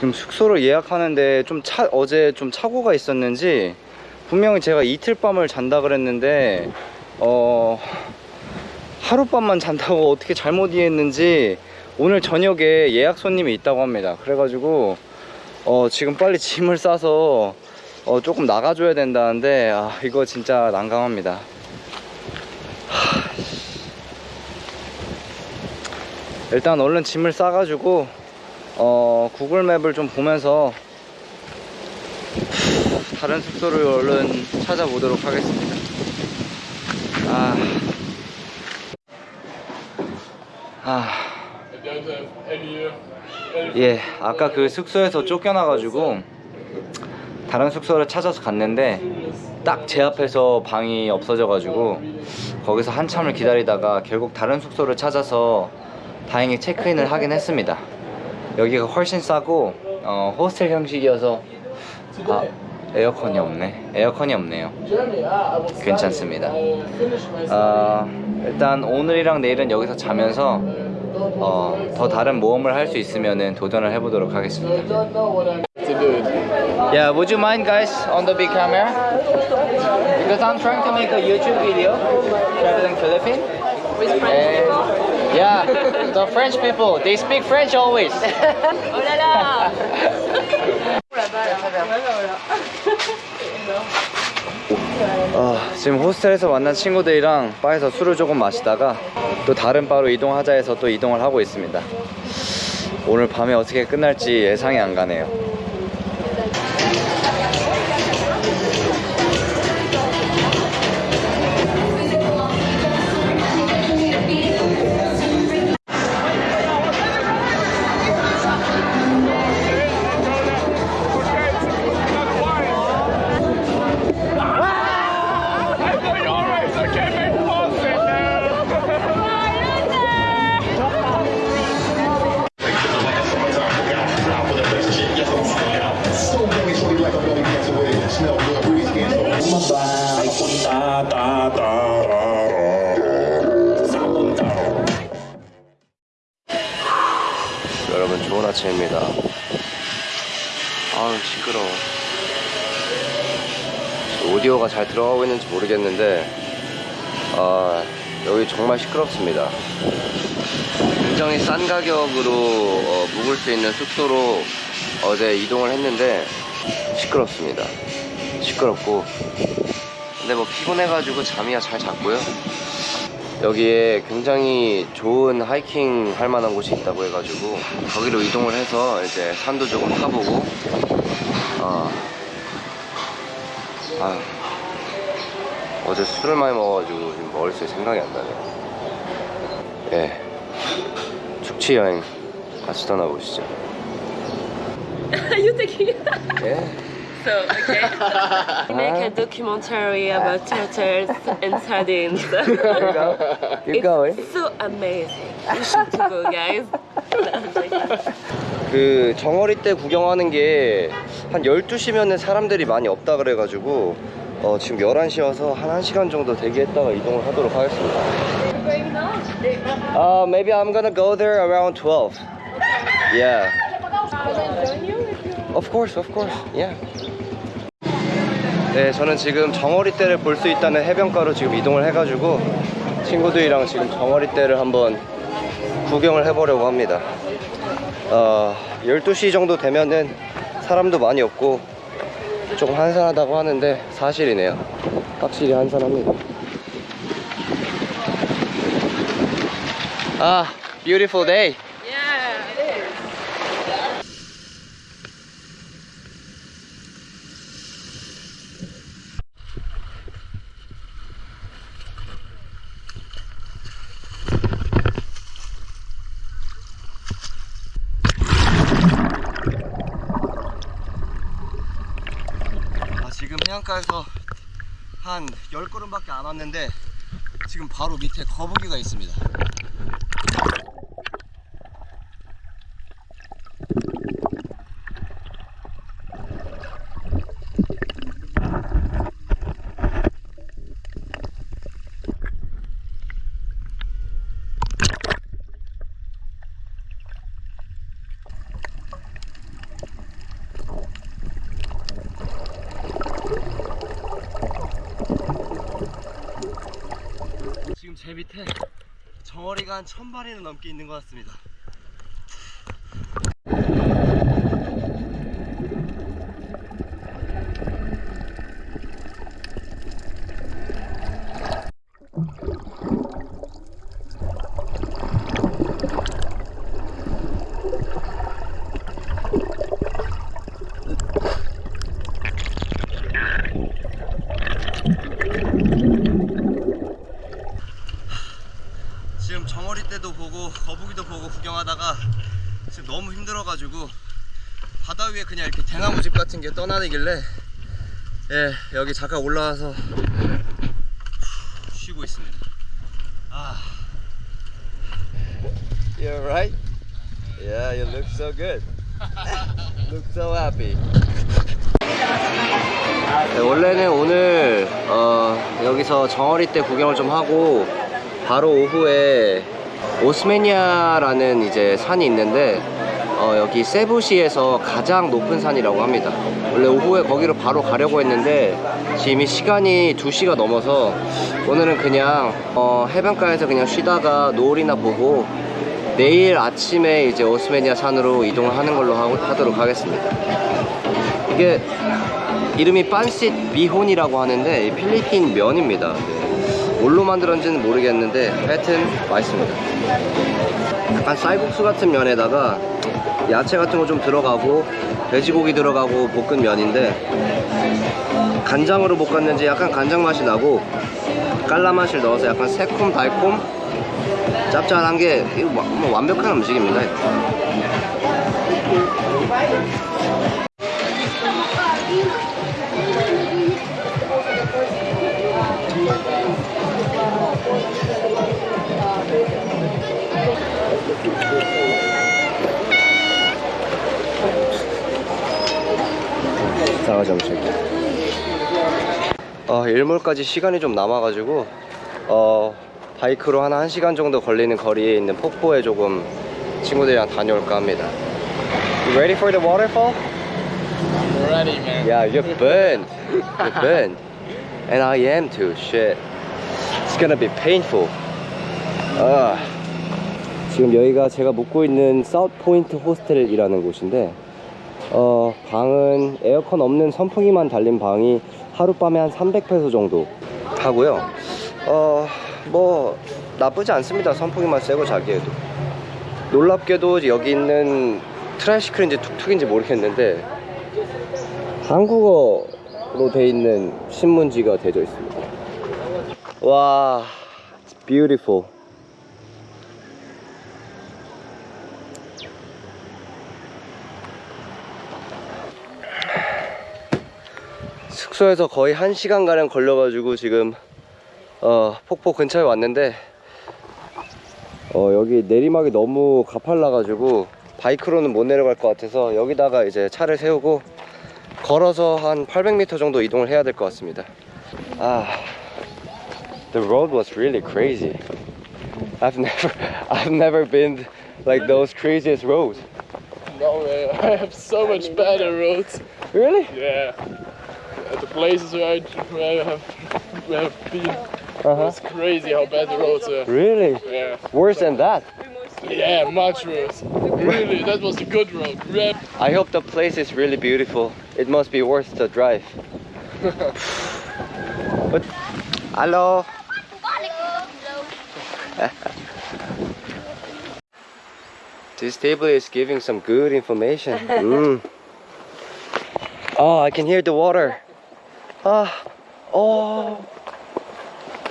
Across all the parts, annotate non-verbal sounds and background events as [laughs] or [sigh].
지금 숙소를 예약하는데 좀 차, 어제 좀 착오가 있었는지 분명히 제가 이틀 밤을 잔다 그랬는데 어 하룻밤만 잔다고 어떻게 잘못 이해했는지 오늘 저녁에 예약 손님이 있다고 합니다. 그래가지고 어 지금 빨리 짐을 싸서 어 조금 나가줘야 된다는데 아 이거 진짜 난감합니다. 하, 일단 얼른 짐을 싸가지고 어 구글 맵을 좀 보면서 다른 숙소를 얼른 찾아보도록 하겠습니다 아, 아. 예, 아까 그 숙소에서 쫓겨나 가지고 다른 숙소를 찾아서 갔는데 딱 제 앞에서 방이 없어져 가지고 거기서 한참을 기다리다가 결국 다른 숙소를 찾아서 다행히 체크인을 하긴 했습니다. 여기가 훨씬 싸고 어, 호스텔 형식이어서 아, 에어컨이 없네. 에어컨이 없네요. 괜찮습니다. 어, 일단 오늘이랑 내일은 여기서 자면서 어, 더 다른 모험을 할 수 있으면 도전을 해보도록 하겠습니다. Yeah, would you mind guys on the big camera? Because I'm trying to make a YouTube video traveling Philippines. And, yeah, the French people, they speak French always. Oh là là 어, 지금 호스텔에서 만난 친구들이랑 바에서 술을 조금 마시다가 또 다른 바로 이동하자 해서 또 이동을 하고 있습니다. 오늘 밤에 어떻게 끝날지 예상이 안 가네요. 잘 들어가고 있는지 모르겠는데 아 여기 정말 시끄럽습니다. 굉장히 싼 가격으로 어, 묵을 수 있는 숙소로 어제 이동을 했는데 시끄럽습니다. 시끄럽고 근데 뭐 피곤해가지고 잠이야 잘 잤고요. 여기에 굉장히 좋은 하이킹 할 만한 곳이 있다고 해가지고 거기로 이동을 해서 이제 산도 조금 타보고 어, 아, 어제 술을 많이 먹어가지고 지금 머릿속에 생각이 안 나네요 예 축치 여행 같이 떠나보시죠 You taking 예 So, okay. Make a documentary about turtles and sardines. Keep going It's so amazing. You should go, guys. 그 정어리 때 구경하는 게 한 12시면은 사람들이 많이 없다 그래가지고 어, 지금 11시여서 한 1시간 정도 대기했다가 이동을 하도록 하겠습니다. Uh, maybe I'm gonna go there around 12 Yeah. Of course, of course, yeah. 네, 저는 지금 정어리 떼를 볼 수 있다는 해변가로 지금 이동을 해가지고 친구들이랑 지금 정어리 떼를 한번 구경을 해보려고 합니다. 어, 12시 정도 되면은 사람도 많이 없고 조금 한산하다고 하는데 사실이네요. 확실히 한산합니다. 아 beautiful day Yeah. 아, 해안가에서 한 10걸음밖에 안 왔는데 지금 바로 밑에 거북이가 있습니다 제 밑에 정어리가 한 천 마리는 넘게 있는 것 같습니다. 지금 정어리 때도 보고 거북이도 보고 구경하다가 지금 너무 힘들어가지고 바다 위에 그냥 이렇게 대나무 집 같은 게 떠나내길래 예 여기 잠깐 올라와서 쉬고 있습니다. 아. You're right. Yeah, you look so good. [laughs] look so happy. 네, 원래는 오늘 어, 여기서 정어리 때 구경을 좀 하고 바로 오후에 오스메니아라는 이제 산이 있는데 어, 여기 세부시에서 가장 높은 산이라고 합니다. 원래 오후에 거기로 바로 가려고 했는데 지금 이 시간이 2시가 넘어서 오늘은 그냥 어, 해변가에서 그냥 쉬다가 노을이나 보고 내일 아침에 이제 오스메니아 산으로 이동을 하는 걸로 하, 하도록 하겠습니다. 이게 이름이 빤싯 미혼이라고 하는데 이 필리핀 면입니다. 네. 뭘로 만들었는지는 모르겠는데 하여튼 맛있습니다. 약간 쌀국수 같은 면에다가 야채 같은 거 좀 들어가고 돼지고기 들어가고 볶은 면인데 간장으로 볶았는지 약간 간장 맛이 나고 깔라 맛을 넣어서 약간 새콤 달콤 짭짤한 게 뭐- 뭐 완벽한 음식입니다. 음식. 어, 일몰까지 시간이 좀 남아가지고 어, 바이크로 한 1시간 정도 걸리는 거리에 있는 폭포에 조금 친구들이랑 다녀올까 합니다. You ready for the waterfall? Ready, man. Yeah, you're burned. You're burned. And I am too. Shit. It's gonna be painful. 아. 지금 여기가 제가 묵고 있는 사우트 포인트 호스텔이라는 곳인데 어, 방은 에어컨 없는 선풍기만 달린 방이 하룻밤에 한 300페소 정도 하고요. 어, 뭐 나쁘지 않습니다. 선풍기만 쐬고 자기에도. 놀랍게도 여기 있는 tricycle인지 툭툭인지 모르겠는데 한국어로 돼 있는 신문지가 되어 있습니다. 와, beautiful. 숙소에서 거의 1시간 가량 걸려가지고 지금 어, 폭포 근처에 왔는데 어, 여기 내리막이 너무 가팔라가지고 바이크로는 못 내려갈 것 같아서 여기다가 이제 차를 세우고 걸어서 한 800m 정도 이동을 해야 될 것 같습니다. 아, the road was really crazy. I've never, I've never been like those craziest roads. No, man. I have so much better roads. Really? Yeah. At the places where I, where I have, where I've been, Uh-huh. it's crazy how bad the roads are. Really? Yeah. Worse than that. Yeah, much worse. Really, that was a good road. Red. I hope the place is really beautiful. It must be worth the drive. [laughs] but, hello. [laughs] this table is giving some good information. [laughs] Mm. Oh, I can hear the water. Ah, oh.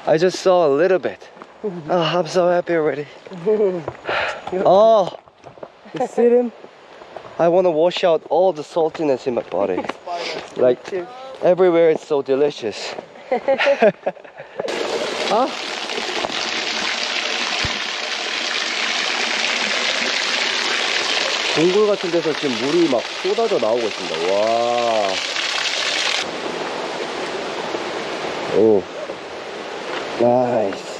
I just saw a little bit. Oh, I'm so happy already. [laughs] Oh, you see them? I want to wash out all the saltiness in my body. [laughs] Like everywhere, it's so delicious. [laughs] 아? 동굴 같은 데서 지금 물이 막 쏟아져 나오고 있습니다. 와. 오. Nice.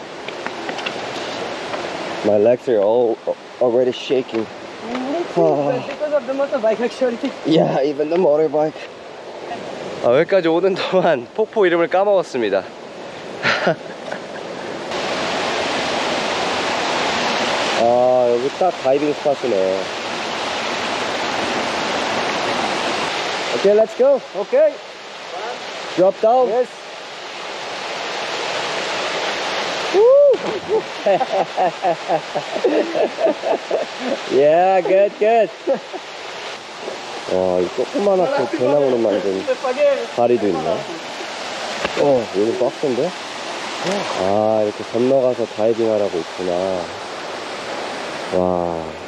My legs are all already shaking. 아. because of the motorbike actually. Yeah, even the motorbike. 아, 여기까지 오는 동안 폭포 이름을 까먹었습니다. 여기 딱 다이빙 스팟이네. Okay, let's go. Okay. Drop down. Yes. [laughs] yeah, good, good. 와, 이 조그만하게 대나무로 만든 다리도 있네. 어, 여기 빡센데? 아, 이렇게 건너가서 다이빙 하라고 있구나. 와.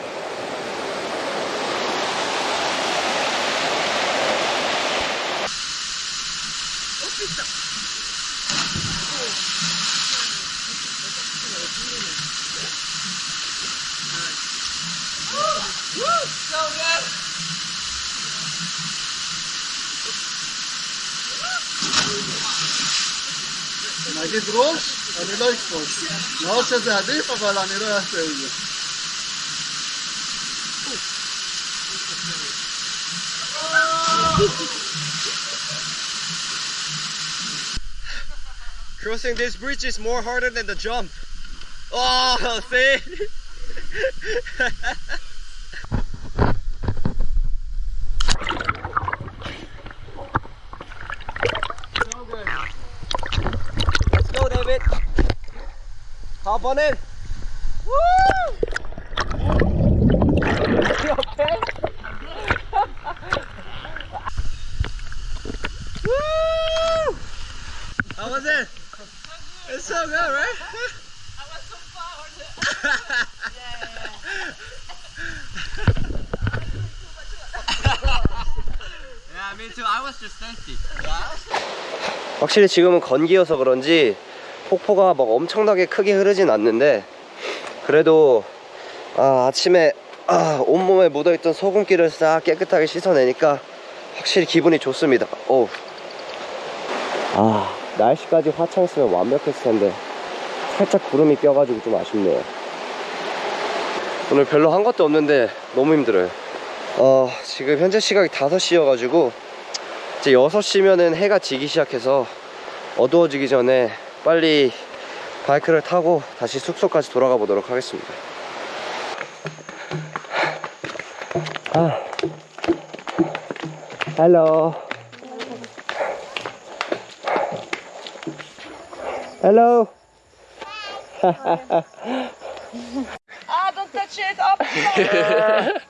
נגיד ראש, אני לא אקפוץ. לא שזה עדיף, אבל אני לא אעשה את זה. Crossing this bridge is more harder than the jump. Oh, [laughs] see? [laughs] Okay? Woo! How was it? It's so good, right? yeah, me too. I was just thirsty. 확실히 지금은 건기여서 그런지 폭포가 막 엄청나게 크게 흐르진 않는데 그래도 아, 아침에 아, 온몸에 묻어있던 소금기를 싹 깨끗하게 씻어내니까 확실히 기분이 좋습니다. 오. 아 날씨까지 화창했으면 완벽했을 텐데 살짝 구름이 껴가지고 좀 아쉽네요 오늘 별로 한 것도 없는데 너무 힘들어요 어 지금 현재 시각이 5시여가지고 이제 6시면은 해가 지기 시작해서 어두워지기 전에 빨리 바이크를 타고 다시 숙소까지 돌아가 보도록 하겠습니다 아 hello Hello. [laughs] Ah, don't touch it up! [laughs]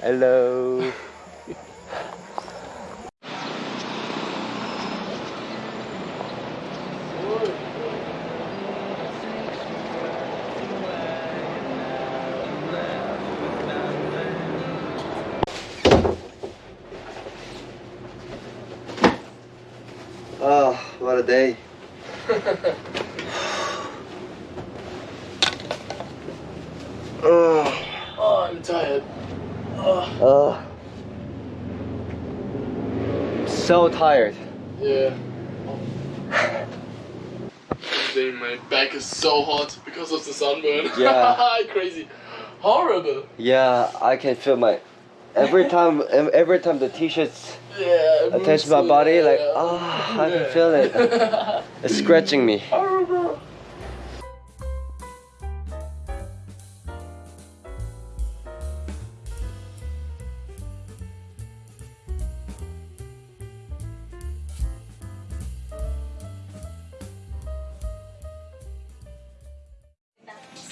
Hello. Oh, tired. Uh, so tired. Yeah. My back is so hot because of the sunburn. Yeah. [laughs] Crazy. Horrible. Yeah, I can feel my every [laughs] time every time the t-shirts Yeah. attach my body like yeah. ah I can feel it. [laughs] It's scratching me.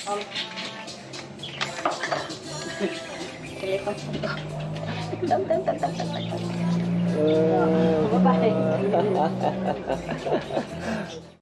[laughs] Không. Telepon. Tấm tấm tấm tấm tấm tấm. Bye bye. [laughs]